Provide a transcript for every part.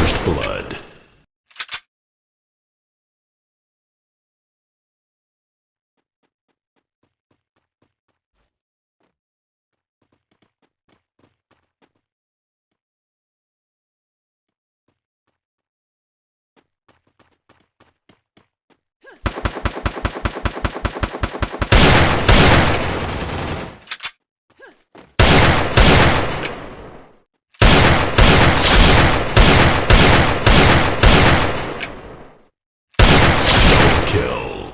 First Blood. Kill.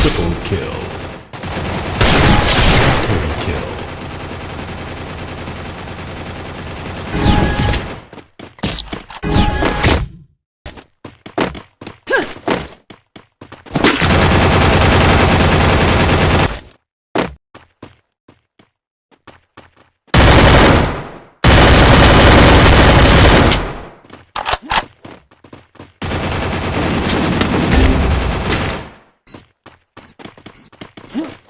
Triple kill. Huh?